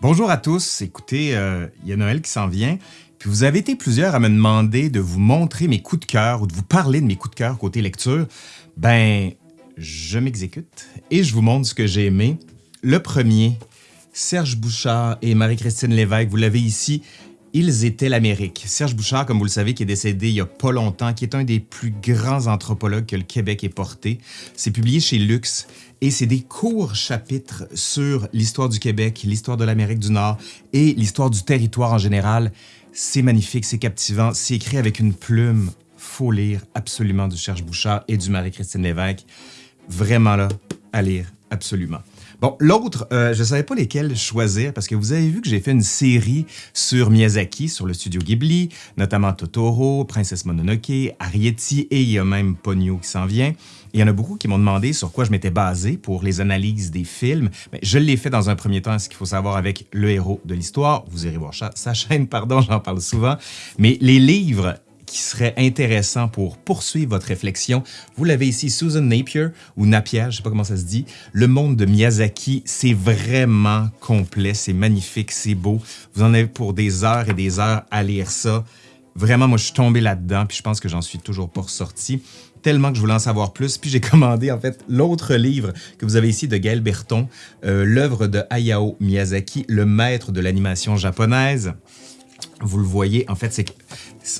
Bonjour à tous, écoutez, euh, il y a Noël qui s'en vient, puis vous avez été plusieurs à me demander de vous montrer mes coups de cœur ou de vous parler de mes coups de cœur côté lecture. Ben, je m'exécute et je vous montre ce que j'ai aimé. Le premier, Serge Bouchard et Marie-Christine Lévesque, vous l'avez ici, ils étaient l'Amérique. Serge Bouchard, comme vous le savez, qui est décédé il y a pas longtemps, qui est un des plus grands anthropologues que le Québec ait porté. C'est publié chez Lux et c'est des courts chapitres sur l'histoire du Québec, l'histoire de l'Amérique du Nord et l'histoire du territoire en général. C'est magnifique, c'est captivant, c'est écrit avec une plume. Faut lire absolument du Serge Bouchard et du Marie-Christine Lévesque. Vraiment là, à lire, absolument. Bon, l'autre, euh, je ne savais pas lesquels choisir parce que vous avez vu que j'ai fait une série sur Miyazaki, sur le studio Ghibli, notamment Totoro, Princesse Mononoke, Arietti et il y a même Ponyo qui s'en vient. Il y en a beaucoup qui m'ont demandé sur quoi je m'étais basé pour les analyses des films. Mais je l'ai fait dans un premier temps, ce qu'il faut savoir avec le héros de l'histoire. Vous irez voir sa chaîne, pardon, j'en parle souvent. Mais les livres qui serait intéressant pour poursuivre votre réflexion. Vous l'avez ici, Susan Napier, ou Napier, je ne sais pas comment ça se dit. Le monde de Miyazaki, c'est vraiment complet, c'est magnifique, c'est beau. Vous en avez pour des heures et des heures à lire ça. Vraiment, moi, je suis tombé là-dedans, puis je pense que j'en suis toujours pas ressorti tellement que je voulais en savoir plus. Puis j'ai commandé en fait l'autre livre que vous avez ici de Gaël Berton, euh, l'œuvre de Hayao Miyazaki, le maître de l'animation japonaise. Vous le voyez, en fait, c'est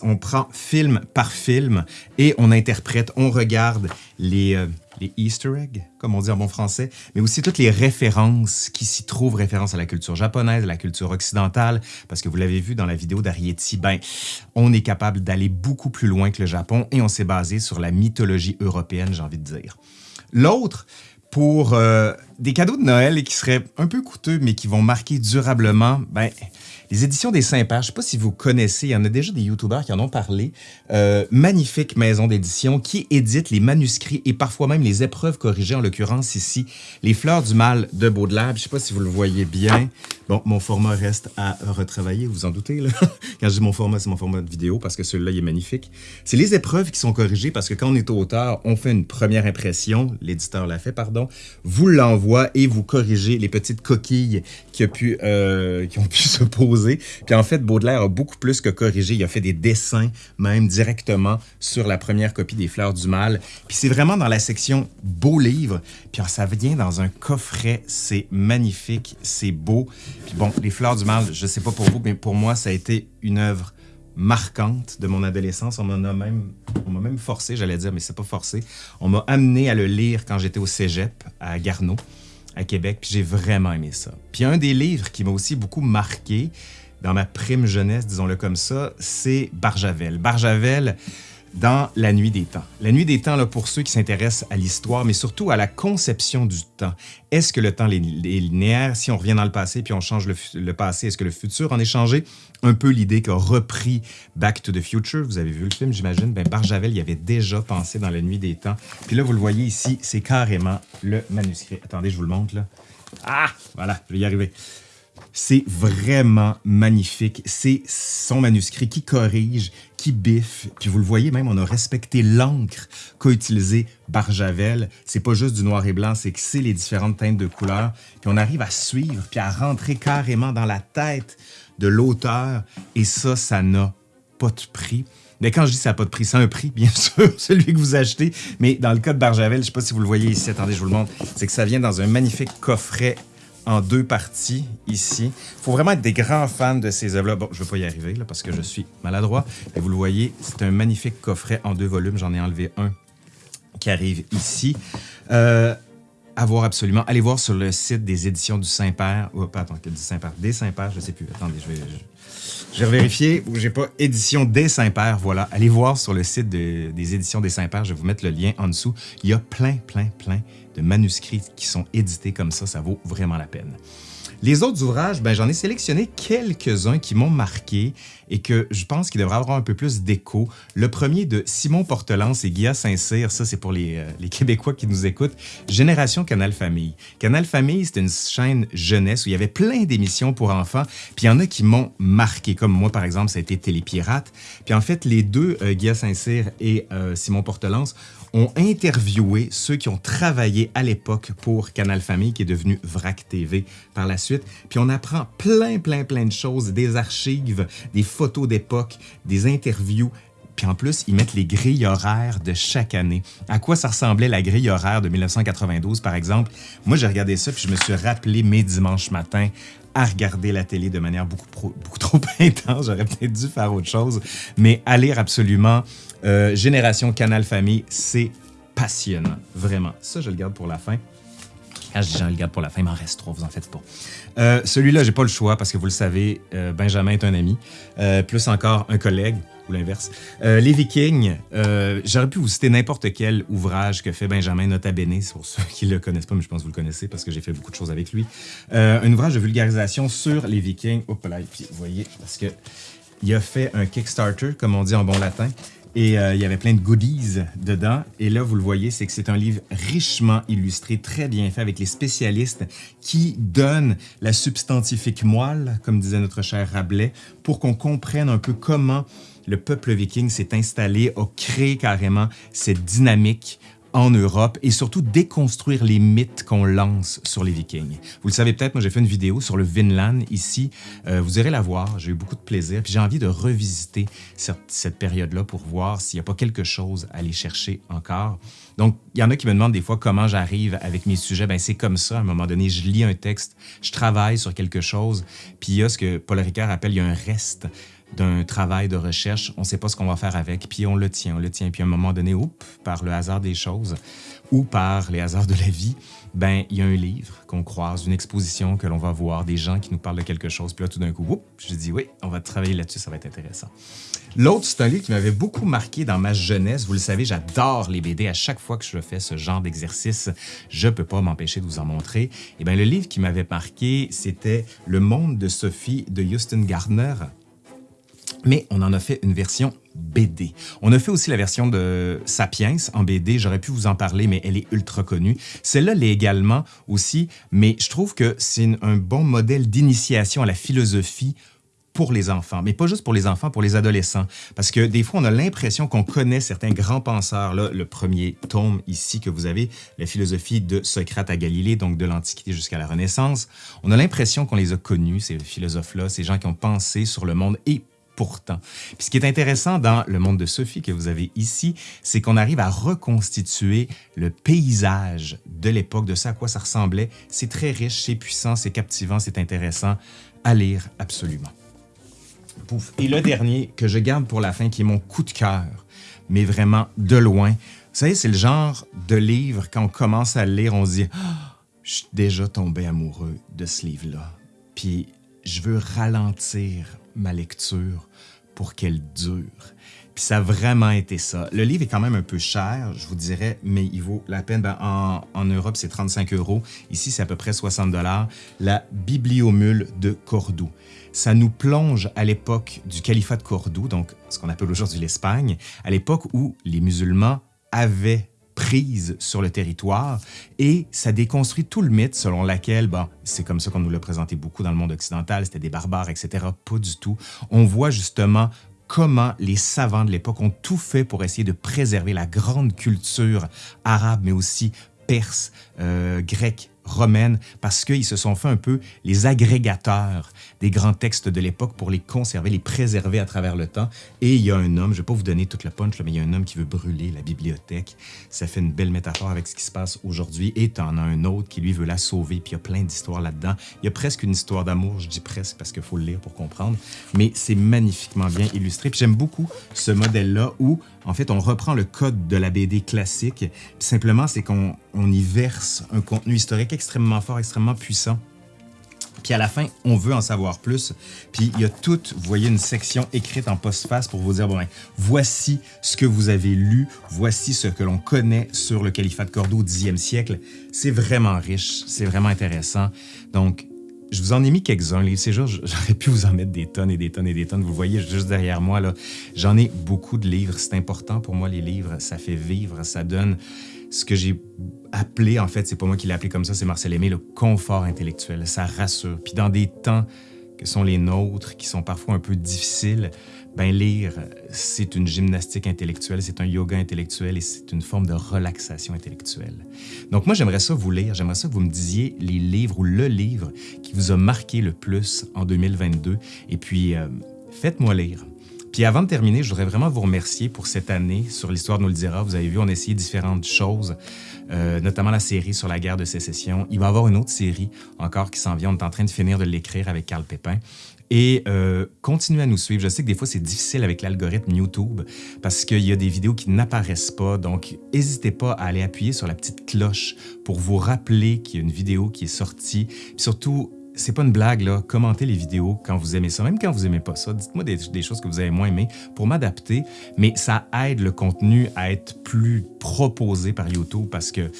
qu'on prend film par film et on interprète, on regarde les, euh, les Easter eggs, comme on dit en bon français, mais aussi toutes les références qui s'y trouvent, références à la culture japonaise, à la culture occidentale, parce que vous l'avez vu dans la vidéo d'Arietti, ben, on est capable d'aller beaucoup plus loin que le Japon et on s'est basé sur la mythologie européenne, j'ai envie de dire. L'autre, pour euh, des cadeaux de Noël qui seraient un peu coûteux, mais qui vont marquer durablement, ben, les éditions des Saint-Pères, je ne sais pas si vous connaissez, il y en a déjà des youtubeurs qui en ont parlé. Euh, magnifique maison d'édition qui édite les manuscrits et parfois même les épreuves corrigées, en l'occurrence ici, Les Fleurs du Mal de Baudelaire. Je ne sais pas si vous le voyez bien. Bon, mon format reste à retravailler, vous en doutez. Là. Quand je dis mon format, c'est mon format de vidéo parce que celui-là, il est magnifique. C'est les épreuves qui sont corrigées parce que quand on est auteur, on fait une première impression, l'éditeur l'a fait, pardon, vous l'envoie et vous corrigez les petites coquilles qui, a pu, euh, qui ont pu se poser puis en fait, Baudelaire a beaucoup plus que corrigé. Il a fait des dessins même directement sur la première copie des Fleurs du Mal. Puis c'est vraiment dans la section Beaux livres. Puis ça vient dans un coffret. C'est magnifique, c'est beau. Puis bon, les Fleurs du Mal, je sais pas pour vous, mais pour moi, ça a été une œuvre marquante de mon adolescence. On m'a même, forcé, j'allais dire, mais c'est pas forcé. On m'a amené à le lire quand j'étais au cégep à Garneau à Québec, j'ai vraiment aimé ça. Puis un des livres qui m'a aussi beaucoup marqué dans ma prime jeunesse, disons-le comme ça, c'est Barjavel. Barjavel, dans La Nuit des Temps. La Nuit des Temps, là, pour ceux qui s'intéressent à l'histoire, mais surtout à la conception du temps. Est-ce que le temps est linéaire? Si on revient dans le passé puis on change le, passé, est-ce que le futur en est changé? Un peu l'idée qu'a repris Back to the Future. Vous avez vu le film, j'imagine. Ben, Barjavel y avait déjà pensé dans La Nuit des Temps. Puis là, vous le voyez ici, c'est carrément le manuscrit. Attendez, je vous le montre, là. Ah! Voilà, je vais y arriver. C'est vraiment magnifique. C'est son manuscrit qui corrige, qui biffe. Puis vous le voyez même, on a respecté l'encre qu'a utilisé Barjavel. C'est pas juste du noir et blanc, c'est que c'est les différentes teintes de couleurs. Puis on arrive à suivre, puis à rentrer carrément dans la tête de l'auteur. Et ça, ça n'a pas de prix. Mais quand je dis ça n'a pas de prix, c'est un prix, bien sûr, celui que vous achetez. Mais dans le cas de Barjavel, je ne sais pas si vous le voyez ici, attendez, je vous le montre, c'est que ça vient dans un magnifique coffret en deux parties ici. Il faut vraiment être des grands fans de ces œuvres-là. Bon, je ne vais pas y arriver là, parce que je suis maladroit. Et vous le voyez, c'est un magnifique coffret en deux volumes. J'en ai enlevé un qui arrive ici. Euh, à voir absolument. Allez voir sur le site des éditions du Saint-Père. Oh, pas attends, du Saint-Père. Des Saint-Père, je ne sais plus. Attendez, je vais, je, vais vérifier. J'ai pas édition des Saint-Père. Voilà. Allez voir sur le site des éditions des Saint-Père. Je vais vous mettre le lien en dessous. Il y a plein, plein, plein de manuscrits qui sont édités comme ça, ça vaut vraiment la peine. Les autres ouvrages, ben, j'en ai sélectionné quelques-uns qui m'ont marqué et que je pense qu'il devrait avoir un peu plus d'écho. Le premier de Simon Portelance et Guilla Saint-Cyr, ça c'est pour les, euh, Québécois qui nous écoutent, Génération Canal Famille. Canal Famille, c'est une chaîne jeunesse où il y avait plein d'émissions pour enfants, puis il y en a qui m'ont marqué, comme moi par exemple, ça a été Télépirate. Puis en fait, les deux, euh, Guilla Saint-Cyr et euh, Simon Portelance, ont interviewé ceux qui ont travaillé à l'époque pour Canal Famille, qui est devenu VRAC TV par la suite. Puis on apprend plein, plein, plein de choses, des archives, des photos d'époque, des interviews, puis en plus, ils mettent les grilles horaires de chaque année. À quoi ça ressemblait la grille horaire de 1992, par exemple? Moi, j'ai regardé ça, puis je me suis rappelé mes dimanches matins à regarder la télé de manière beaucoup, trop intense. J'aurais peut-être dû faire autre chose. Mais à lire absolument euh, Génération Canal Famille, c'est passionnant, vraiment. Ça, je le garde pour la fin. Quand je dis je le garde pour la fin, il m'en reste trois, vous en faites pas. Euh, celui-là, j'ai pas le choix parce que vous le savez, euh, Benjamin est un ami, plus encore un collègue l'inverse. Euh, les Vikings, euh, j'aurais pu vous citer n'importe quel ouvrage que fait Benjamin Nota Bene, pour ceux qui ne le connaissent pas, mais je pense que vous le connaissez parce que j'ai fait beaucoup de choses avec lui. Euh, un ouvrage de vulgarisation sur les Vikings. Hop là, puis vous voyez, parce que il a fait un Kickstarter, comme on dit en bon latin, et il y avait plein de goodies dedans. Et là, vous le voyez, c'est que c'est un livre richement illustré, très bien fait, avec les spécialistes qui donnent la substantifique moelle, comme disait notre cher Rabelais, pour qu'on comprenne un peu comment le peuple viking s'est installé, a créé carrément cette dynamique en Europe et surtout déconstruire les mythes qu'on lance sur les Vikings. Vous le savez peut-être, moi j'ai fait une vidéo sur le Vinland ici. Euh, vous irez la voir, j'ai eu beaucoup de plaisir. Puis j'ai envie de revisiter cette, période-là pour voir s'il n'y a pas quelque chose à aller chercher encore. Donc, il y en a qui me demandent des fois comment j'arrive avec mes sujets. Ben c'est comme ça, à un moment donné, je lis un texte, je travaille sur quelque chose, puis il y a ce que Paul Ricard appelle, il y a un reste d'un travail de recherche, on ne sait pas ce qu'on va faire avec, puis on le tient, on le tient. Puis à un moment donné, oups, par le hasard des choses ou par les hasards de la vie, ben il y a un livre qu'on croise, une exposition que l'on va voir, des gens qui nous parlent de quelque chose. Puis là, tout d'un coup, oups, je dis oui, on va travailler là-dessus, ça va être intéressant. L'autre, c'est un livre qui m'avait beaucoup marqué dans ma jeunesse. Vous le savez, j'adore les BD. À chaque fois que je fais ce genre d'exercice, je ne peux pas m'empêcher de vous en montrer. Et eh bien, le livre qui m'avait marqué, c'était Le monde de Sophie de Houston Gardner mais on en a fait une version BD. On a fait aussi la version de Sapiens en BD, j'aurais pu vous en parler, mais elle est ultra connue. Celle-là l'est également aussi, mais je trouve que c'est un bon modèle d'initiation à la philosophie pour les enfants, mais pas juste pour les enfants, pour les adolescents. Parce que des fois, on a l'impression qu'on connaît certains grands penseurs. Là, le premier tome ici que vous avez, la philosophie de Socrate à Galilée, donc de l'Antiquité jusqu'à la Renaissance, on a l'impression qu'on les a connus, ces philosophes-là, ces gens qui ont pensé sur le monde et pourtant. Puis ce qui est intéressant dans le monde de Sophie que vous avez ici, c'est qu'on arrive à reconstituer le paysage de l'époque, de ça à quoi ça ressemblait. C'est très riche, c'est puissant, c'est captivant, c'est intéressant à lire absolument. Pouf. Et le dernier que je garde pour la fin, qui est mon coup de cœur, mais vraiment de loin. Vous savez, c'est le genre de livre, quand on commence à le lire, on se dit ah, Je suis déjà tombé amoureux de ce livre-là. » Puis je veux ralentir ma lecture pour qu'elle dure. Puis ça a vraiment été ça. Le livre est quand même un peu cher, je vous dirais, mais il vaut la peine. Ben, en, en, Europe, c'est 35 euros. Ici, c'est à peu près 60 dollars. La Bibliomule de Cordoue. Ça nous plonge à l'époque du califat de Cordoue, donc ce qu'on appelle aujourd'hui l'Espagne, à l'époque où les musulmans avaient prise sur le territoire et ça déconstruit tout le mythe selon lequel, bon, c'est comme ça qu'on nous l'a présenté beaucoup dans le monde occidental, c'était des barbares, etc. Pas du tout. On voit justement comment les savants de l'époque ont tout fait pour essayer de préserver la grande culture arabe, mais aussi perse, euh, grecque, romaine, parce qu'ils se sont fait un peu les agrégateurs des grands textes de l'époque pour les conserver, les préserver à travers le temps. Et il y a un homme, je ne vais pas vous donner toute la punch, mais il y a un homme qui veut brûler la bibliothèque. Ça fait une belle métaphore avec ce qui se passe aujourd'hui. Et tu en as un autre qui, lui, veut la sauver, puis il y a plein d'histoires là-dedans. Il y a presque une histoire d'amour, je dis presque parce qu'il faut le lire pour comprendre, mais c'est magnifiquement bien illustré. Puis j'aime beaucoup ce modèle-là où, en fait, on reprend le code de la BD classique, puis simplement, c'est qu'on on y verse un contenu historique extrêmement fort, extrêmement puissant. Puis à la fin, on veut en savoir plus. Puis il y a tout, vous voyez une section écrite en postface pour vous dire, bon, ben, voici ce que vous avez lu, voici ce que l'on connaît sur le califat de Cordoue au 10e siècle. C'est vraiment riche, c'est vraiment intéressant. Donc, je vous en ai mis quelques-uns. Ces jours, j'aurais pu vous en mettre des tonnes et des tonnes et des tonnes. Vous voyez juste derrière moi, là, j'en ai beaucoup de livres. C'est important pour moi, les livres. Ça fait vivre, ça donne ce que j'ai appelé, en fait, c'est pas moi qui l'ai appelé comme ça, c'est Marcel Aimé, le confort intellectuel. Ça rassure. Puis dans des temps que sont les nôtres, qui sont parfois un peu difficiles, ben lire, c'est une gymnastique intellectuelle, c'est un yoga intellectuel et c'est une forme de relaxation intellectuelle. Donc moi, j'aimerais ça vous lire, j'aimerais ça que vous me disiez les livres ou le livre qui vous a marqué le plus en 2022 et puis euh, faites-moi lire. Puis avant de terminer, je voudrais vraiment vous remercier pour cette année sur l'histoire nous le dira. Vous avez vu, on a essayé différentes choses, euh, notamment la série sur la guerre de sécession. Il va y avoir une autre série encore qui s'en vient. On est en train de finir de l'écrire avec Carl Pépin. Et euh, continuez à nous suivre. Je sais que des fois, c'est difficile avec l'algorithme YouTube parce qu'il y a des vidéos qui n'apparaissent pas. Donc, n'hésitez pas à aller appuyer sur la petite cloche pour vous rappeler qu'il y a une vidéo qui est sortie. Puis surtout, c'est pas une blague, là. Commentez les vidéos quand vous aimez ça, même quand vous aimez pas ça. Dites-moi des, choses que vous avez moins aimées pour m'adapter, mais ça aide le contenu à être plus proposé par YouTube parce que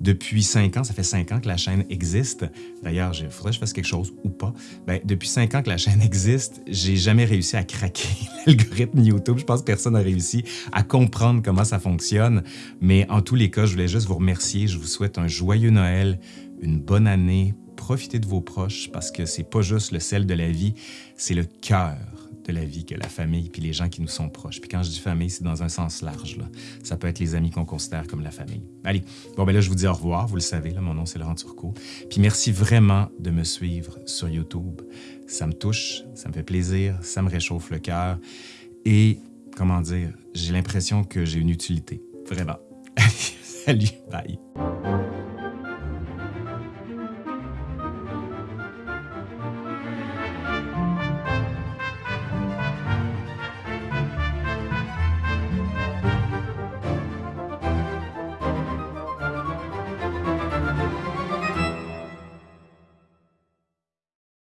depuis cinq ans, ça fait cinq ans que la chaîne existe. D'ailleurs, il faudrait que je fasse quelque chose ou pas. Ben, depuis cinq ans que la chaîne existe, j'ai jamais réussi à craquer l'algorithme YouTube. Je pense que personne n'a réussi à comprendre comment ça fonctionne. Mais en tous les cas, je voulais juste vous remercier. Je vous souhaite un joyeux Noël, une bonne année, profitez de vos proches parce que c'est pas juste le sel de la vie, c'est le cœur de la vie que la famille puis les gens qui nous sont proches. Puis quand je dis famille, c'est dans un sens large. Là. Ça peut être les amis qu'on considère comme la famille. Allez, bon ben là, je vous dis au revoir. Vous le savez, là, mon nom, c'est Laurent Turcot. Puis merci vraiment de me suivre sur YouTube. Ça me touche, ça me fait plaisir, ça me réchauffe le cœur. Et, comment dire, j'ai l'impression que j'ai une utilité. Vraiment. Salut, bye.